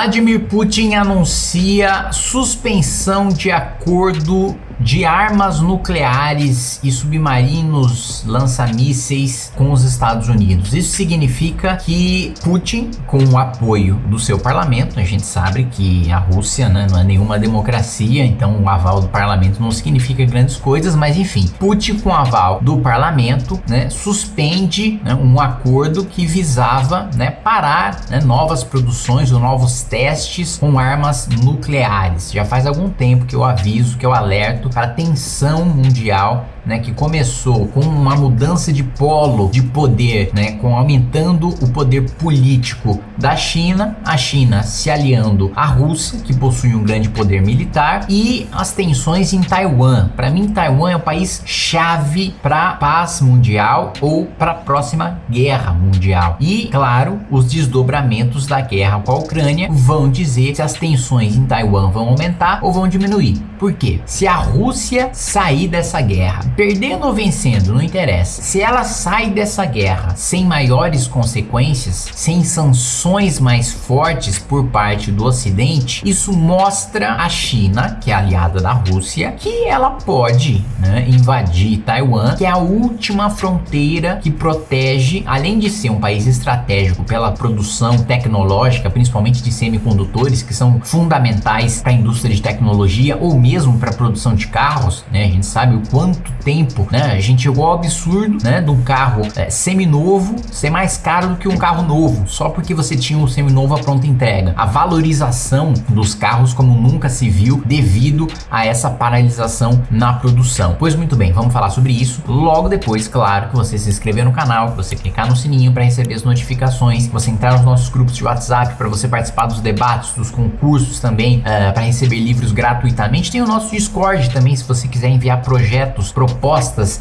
Vladimir Putin anuncia suspensão de acordo de armas nucleares e submarinos lança-mísseis com os Estados Unidos. Isso significa que Putin, com o apoio do seu parlamento, a gente sabe que a Rússia né, não é nenhuma democracia, então o aval do parlamento não significa grandes coisas, mas enfim, Putin com o aval do parlamento né, suspende né, um acordo que visava né, parar né, novas produções ou novos testes com armas nucleares. Já faz algum tempo que eu aviso, que eu alerto para a tensão mundial né, que começou com uma mudança de polo de poder, né, com aumentando o poder político da China, a China se aliando à Rússia, que possui um grande poder militar, e as tensões em Taiwan. Para mim, Taiwan é o país chave para paz mundial ou para a próxima guerra mundial. E, claro, os desdobramentos da guerra com a Ucrânia vão dizer se as tensões em Taiwan vão aumentar ou vão diminuir. Por quê? Se a Rússia sair dessa guerra Perdendo ou vencendo, não interessa. Se ela sai dessa guerra sem maiores consequências, sem sanções mais fortes por parte do Ocidente, isso mostra a China, que é aliada da Rússia, que ela pode né, invadir Taiwan, que é a última fronteira que protege, além de ser um país estratégico pela produção tecnológica, principalmente de semicondutores, que são fundamentais para a indústria de tecnologia ou mesmo para a produção de carros, né? A gente sabe o quanto tempo, né? A gente chegou ao absurdo, né? De um carro é, seminovo ser mais caro do que um carro novo, só porque você tinha um seminovo à pronta entrega. A valorização dos carros como nunca se viu devido a essa paralisação na produção. Pois muito bem, vamos falar sobre isso logo depois, claro, que você se inscrever no canal, que você clicar no sininho para receber as notificações, que você entrar nos nossos grupos de WhatsApp para você participar dos debates, dos concursos também, uh, eh, para receber livros gratuitamente. Tem o nosso Discord também, se você quiser enviar projetos, propostas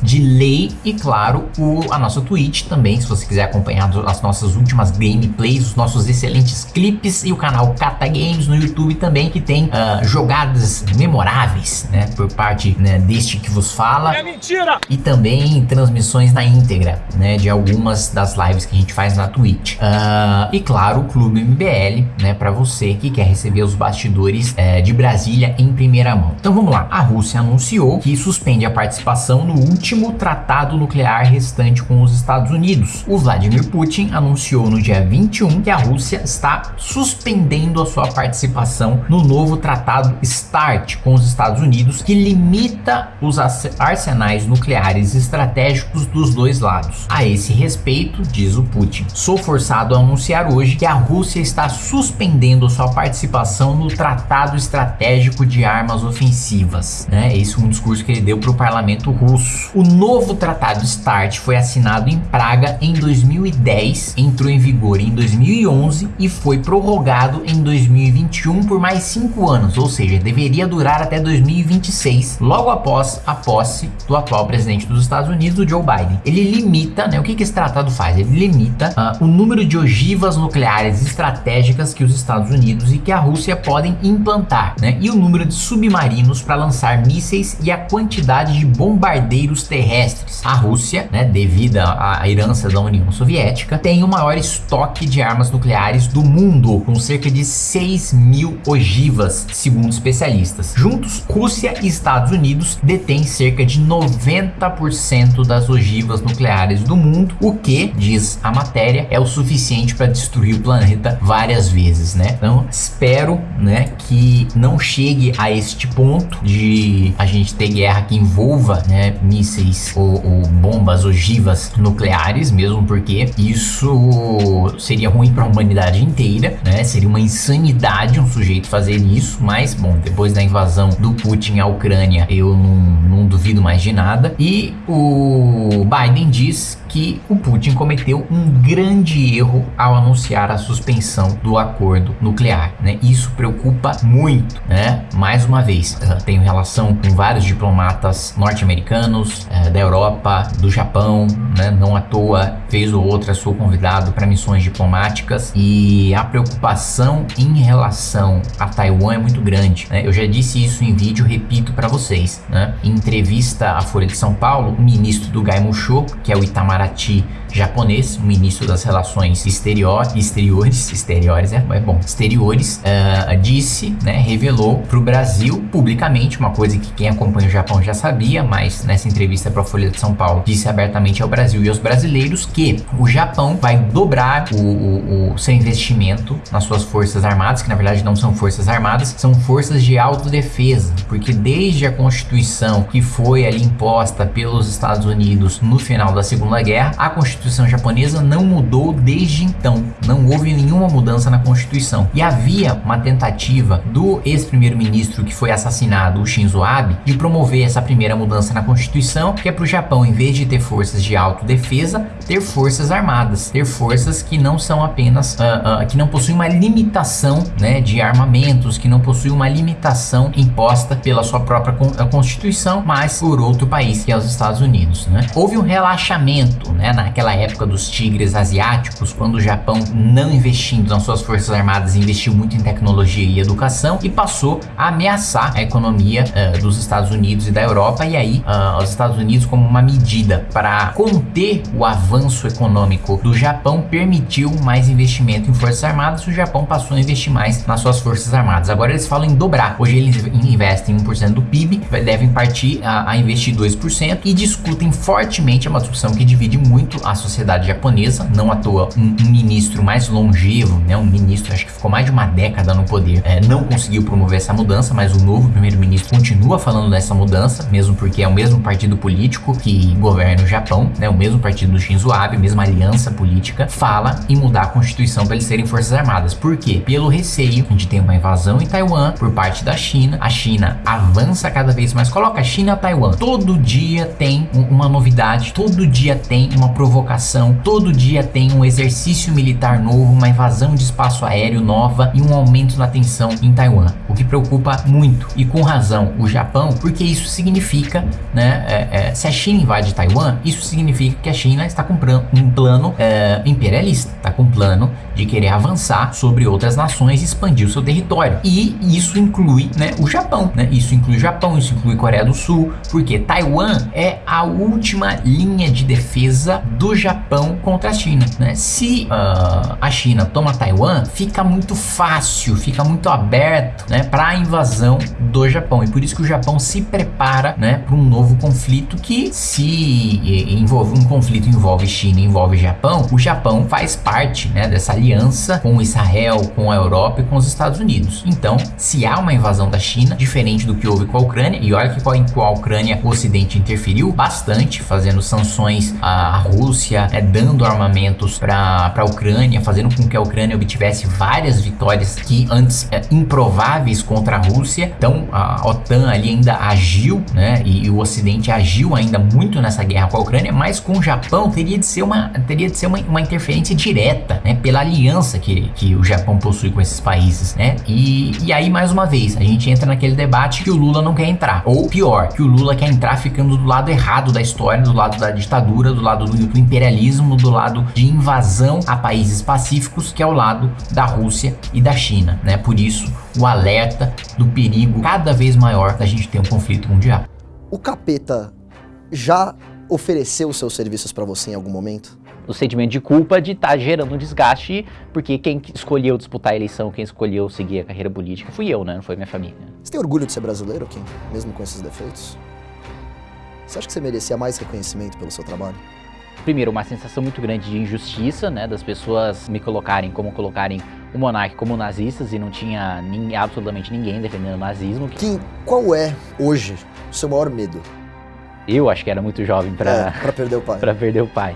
de lei e claro, o, a nossa Twitch também, se você quiser acompanhar as nossas últimas gameplays, os nossos excelentes clipes e o canal Kata Games no YouTube também, que tem uh, jogadas memoráveis, né, por parte né, deste que vos fala. É mentira! E também transmissões na íntegra, né, de algumas das lives que a gente faz na Twitch. Uh, e claro, o Clube MBL, né, para você que quer receber os bastidores uh, de Brasília em primeira mão. Então vamos lá, a Rússia anunciou que suspende a participação participação no último tratado nuclear restante com os Estados Unidos. O Vladimir Putin anunciou no dia 21 que a Rússia está suspendendo a sua participação no novo tratado START com os Estados Unidos, que limita os arsenais nucleares estratégicos dos dois lados. A esse respeito, diz o Putin, sou forçado a anunciar hoje que a Rússia está suspendendo sua participação no Tratado Estratégico de Armas Ofensivas. Né? Esse é um discurso que ele deu para o parlamento russo. O novo tratado START foi assinado em Praga em 2010, entrou em vigor em 2011 e foi prorrogado em 2021 por mais cinco anos, ou seja, deveria durar até 2026, logo após a posse do atual presidente dos Estados Unidos, o Joe Biden. Ele limita, né, o que, que esse tratado faz? Ele limita uh, o número de ogivas nucleares estratégicas que os Estados Unidos e que a Rússia podem implantar, né, e o número de submarinos para lançar mísseis e a quantidade de bombas bombardeiros terrestres. A Rússia, né, devido à herança da União Soviética, tem o maior estoque de armas nucleares do mundo, com cerca de 6 mil ogivas, segundo especialistas. Juntos, Rússia e Estados Unidos detêm cerca de 90% das ogivas nucleares do mundo, o que, diz a matéria, é o suficiente para destruir o planeta várias vezes, né? Então, espero, né, que não chegue a este ponto de a gente ter guerra que envolva né, mísseis ou, ou bombas ogivas nucleares, mesmo porque isso seria ruim para a humanidade inteira, né? Seria uma insanidade um sujeito fazer isso, mas bom, depois da invasão do Putin à Ucrânia, eu não, não duvido mais de nada. E o Biden diz que o Putin cometeu um grande erro ao anunciar a suspensão do acordo nuclear, né? Isso preocupa muito, né? Mais uma vez, tenho relação com vários diplomatas norte-americanos, eh, da Europa, do Japão, né? Não à toa, vez ou outra sou convidado para missões diplomáticas e a preocupação em relação a Taiwan é muito grande, né? Eu já disse isso em vídeo, repito para vocês, né? Em entrevista à Folha de São Paulo, o ministro do Gai Musho, que é o Itamar Itamaraty japonês, o ministro das relações exterior, exteriores, exteriores é, é bom, exteriores, uh, disse, né, revelou para o Brasil publicamente, uma coisa que quem acompanha o Japão já sabia, mas nessa entrevista para a Folha de São Paulo disse abertamente ao Brasil e aos brasileiros que o Japão vai dobrar o, o, o seu investimento nas suas forças armadas, que na verdade não são forças armadas, são forças de autodefesa, porque desde a Constituição que foi ali imposta pelos Estados Unidos no final da Segunda Guerra, a Constituição japonesa não mudou desde então. Não houve nenhuma mudança na Constituição. E havia uma tentativa do ex-primeiro-ministro que foi assassinado, o Shinzo Abe, de promover essa primeira mudança na Constituição, que é para o Japão, em vez de ter forças de autodefesa, ter forças armadas, ter forças que não são apenas, uh, uh, que não possuem uma limitação né, de armamentos, que não possuem uma limitação imposta pela sua própria Constituição, mas por outro país, que é os Estados Unidos. Né? Houve um relaxamento né, naquela naquela época dos tigres asiáticos, quando o Japão, não investindo nas suas forças armadas, investiu muito em tecnologia e educação e passou a ameaçar a economia uh, dos Estados Unidos e da Europa, e aí uh, os Estados Unidos, como uma medida para conter o avanço econômico do Japão, permitiu mais investimento em forças armadas, o Japão passou a investir mais nas suas forças armadas. Agora eles falam em dobrar. Hoje eles investem 1% do PIB, devem partir a, a investir 2% e discutem fortemente, é uma discussão que divide muito a sociedade japonesa, não à toa um, um, ministro mais longevo, né, um ministro acho que ficou mais de uma década no poder, é, não conseguiu promover essa mudança, mas o novo primeiro-ministro continua falando dessa mudança, mesmo porque é o mesmo partido político que governa o Japão, né, o mesmo partido do Shinzo Abe, a mesma aliança política, fala em mudar a constituição para eles serem forças armadas. Por quê? Pelo receio de ter uma invasão em Taiwan por parte da China. A China avança cada vez mais. Coloca a China a Taiwan. Todo dia tem uma novidade, todo dia tem uma provocação todo dia tem um exercício militar novo, uma invasão de espaço aéreo nova e um aumento na tensão em Taiwan, o que preocupa muito e com razão o Japão, porque isso significa, né, é, é, se a China invade Taiwan, isso significa que a China está com um plano é, imperialista, está com um plano de querer avançar sobre outras nações e expandir o seu território. E isso inclui né, o Japão, né? Isso inclui o Japão, isso inclui Coreia do Sul, porque Taiwan é a última linha de defesa do Japão contra a China, né? Se uh, a China toma Taiwan, fica muito fácil, fica muito aberto, né, para a invasão do Japão. E por isso que o Japão se prepara, né, para um novo conflito que se envolve um conflito envolve China, envolve Japão, o Japão faz parte, né, dessa aliança com Israel, com a Europa e com os Estados Unidos. Então, se há uma invasão da China, diferente do que houve com a Ucrânia, e olha que com a Ucrânia o Ocidente interferiu bastante, fazendo sanções à Rússia Rússia é, dando armamentos para a Ucrânia, fazendo com que a Ucrânia obtivesse várias vitórias que antes é, improváveis contra a Rússia. Então a OTAN ali ainda agiu, né? E, e, o Ocidente agiu ainda muito nessa guerra com a Ucrânia, mas com o Japão teria de ser uma, teria de ser uma, uma interferência direta, né? Pela aliança que, que o Japão possui com esses países, né? E, e aí, mais uma vez, a gente entra naquele debate que o Lula não quer entrar. Ou pior, que o Lula quer entrar ficando do lado errado da história, do lado da ditadura, do lado do, do imperialismo do lado de invasão a países pacíficos, que é o lado da Rússia e da China, né? Por isso, o alerta do perigo cada vez maior da gente ter um conflito mundial. O capeta já ofereceu seus serviços para você em algum momento? o sentimento de culpa de estar tá gerando um desgaste, porque quem escolheu disputar a eleição, quem escolheu seguir a carreira política fui eu, né? Não foi minha família. Você tem orgulho de ser brasileiro, Kim? Mesmo com esses defeitos? Você acha que você merecia mais reconhecimento pelo seu trabalho? primeiro, uma sensação muito grande de injustiça, né, das pessoas me colocarem como colocarem o monarca como nazistas e não tinha nem, absolutamente ninguém defendendo o nazismo. Kim, qual é hoje o seu maior medo? Eu acho que era muito jovem para é, perder o pai. para perder o pai.